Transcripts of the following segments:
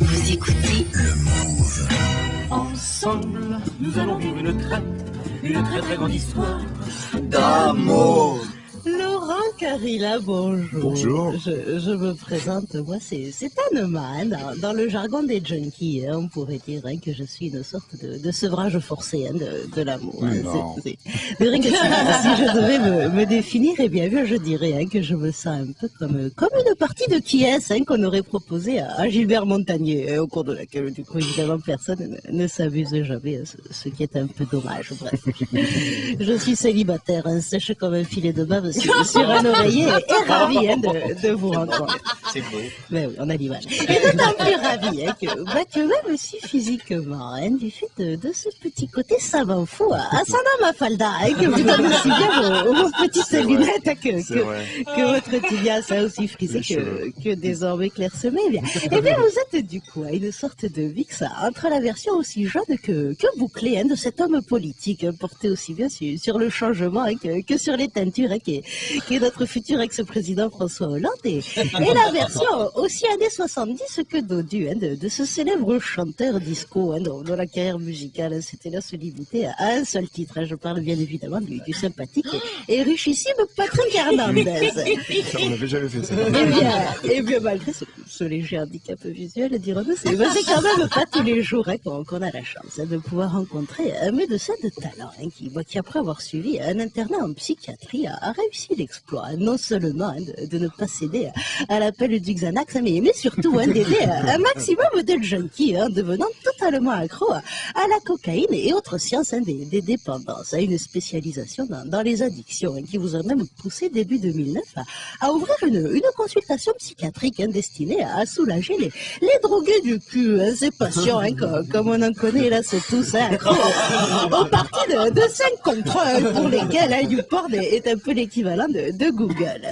vous écoutez Le Move. Ensemble, nous allons vivre une une très très grande histoire. D'amour. Laurent Carilla, bonjour. Bonjour. Je, je me présente, moi c'est c'est Anema. hein, dans, dans le jargon des junkies, hein, on pourrait dire hein, que je suis une sorte de, de sevrage forcé hein, de, de l'amour. hein. Non. C'est- vrai que si, je devais me, me définir, eh bien je dirais hein, que je me sens un peu comme, comme une partie de qui est qu'on aurait proposé à, à Gilbert Montagnier, au cours de laquelle du coup évidemment personne ne, ne s'abuse jamais, ce, ce qui est un peu dommage. Bref. Je suis célibataire, sèche comme un filet de bave sur, sur un oreiller et ravi hein, de, de vous rencontrer. C'est beau. Mais oui, on a l'image. Et d'autant plus ravi hein, que, bah, que même si physiquement, hein, du fait de, de ce petit côté savant fou, à à Sana Mafalda, hein, que vous donnez aussi bien vos, vos petites lunettes hein, que, que, que votre tibia ça aussi frisé que, que désormais clairsemé. Eh bien, bien, vous êtes du coup une sorte de mix entre la version aussi jeune que, que bouclée hein, de cet homme politique, hein, porté aussi bien sur, sur le changement hein, que, que sur les teintures, hein, qui, est, qui est notre futur ex-président François Hollande, et, et la version aussi années 70 que Dodu, hein, de, de ce célèbre chanteur disco hein, dont, dont la carrière musicale hein, s'était là se limiter à un seul titre. hein. Je parle bien évidemment du, du sympathique et, et richissime Patrick Hernandez. On n'avait jamais fait ça. Eh bien, eh bien, malgré ce, ce léger handicap visuel, dirons-nous, c'est ben, c'est quand même pas tous les jours hein, qu'on qu'on a la chance hein, de pouvoir rencontrer un médecin de talent hein, qui, qui, après avoir suivi un internat en psychiatrie, a, a réussi l'exploit, non seulement hein, de, de ne pas céder à, à l'appel du Xanax, mais, surtout hein, d'aider un maximum de junkies, hein, devenant totalement accro à, à la cocaïne et autres sciences hein, des, des dépendances, à une spécialisation dans, dans les addictions, hein, qui vous a même poussé début 2009 à, à ouvrir une, une consultation psychiatrique hein, destinée à soulager les, les drogués du cul, hein, ces patients, comme, comme on en connaît là, c'est tous accros aux parties de, de 5 contre 1 pour lesquels YouPorn est, est un peu l'équivalent de, de Google.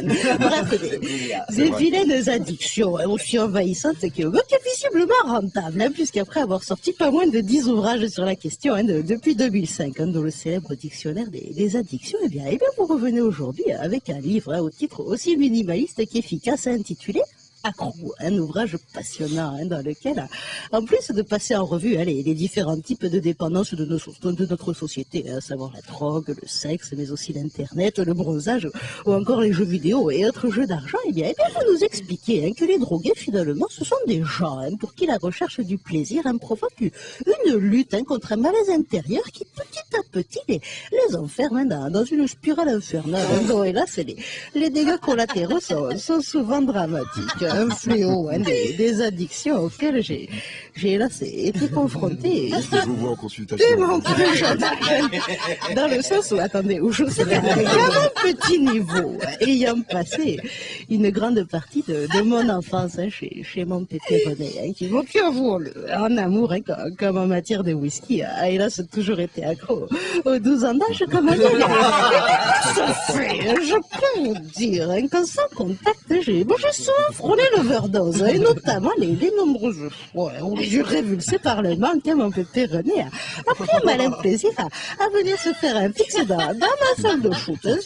Bref, des, des vilaines addictions aussi envahissantes que, que visiblement rentables, puisqu'après avoir sorti pas moins de 10 ouvrages sur la question hein, de- depuis 2005, hein, dans le célèbre dictionnaire des, addictions, eh bien, eh bien, vous revenez aujourd'hui avec un livre hein, au titre aussi minimaliste qu'efficace intitulé Un ouvrage passionnant hein, dans lequel, en plus de passer en revue les, différents types de dépendances de, notre société, hein, à savoir la drogue, le sexe, mais aussi l'internet, le bronzage ou encore les jeux vidéo et autres jeux d'argent, eh bien, eh bien, vous nous expliquez hein, que les drogués, finalement, ce sont des gens pour qui la recherche du plaisir provoque une lutte contre un malaise intérieur qui, petit à petit, les, enferme dans, une spirale infernale. hélas, les, les dégâts collatéraux sont, sont souvent dramatiques. Un fléau hein, des, des addictions auxquelles j'ai, été confrontée. Je vous vois en consultation. Dans le sens où, attendez, où je sais qu'à un petit niveau, ayant passé une grande partie de, de mon enfance hein, chez, chez mon pépé René, hein, qui, avoue, le- en amour, hein, comme, comme en matière de whisky, a hélas toujours été accro aux 12 ans d'âge, comme fait, je peux vous dire, qu'en sans contact, j'ai bon, souvent frôlé l'overdose, hein, et notamment les, nombreuses fois où j'ai révulsé par le manque, hein, mon pépé René a, a pris un malin plaisir à, venir se faire un fixe dans, ma salle de foot. hein.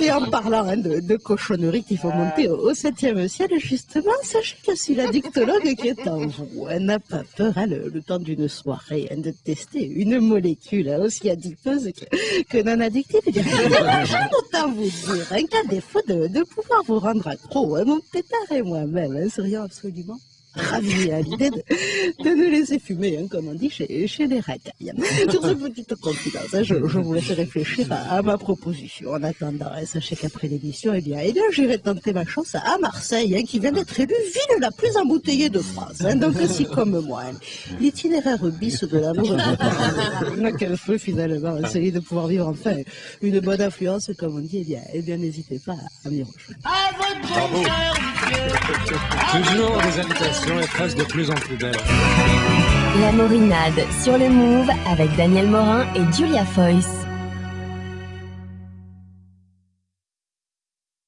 Et en parlant hein, de, de cochonneries qu'il faut monter au, au septième ciel, justement, sachez que si la dictologue qui est en vous n'a pas peur, le, temps d'une soirée, de tester une molécule aussi adipeuse que, non addictive, eh autant vous dire qu'à défaut de, de pouvoir vous rendre accro, hein, mon pétard et moi-même hein, serions absolument ravis à l'idée de, de nous laisser fumer, hein, comme on dit chez, chez les racailles. Sur cette petite confidence, hein, je, je vous laisse réfléchir à, à ma proposition. En attendant, hein, sachez qu'après l'émission, eh bien, eh bien j'irai tenter ma chance à Marseille, hein, qui vient d'être élue ville la plus embouteillée de France. hein. donc, si comme moi, hein, l'itinéraire bis de l'amour n'a qu'un feu finalement, celui de pouvoir vivre enfin une bonne influence, comme on dit, eh bien, eh bien n'hésitez pas à m'y rejoindre. Toujours des invitations La Morinade sur le Move avec Daniel Morin et Julia Foyce.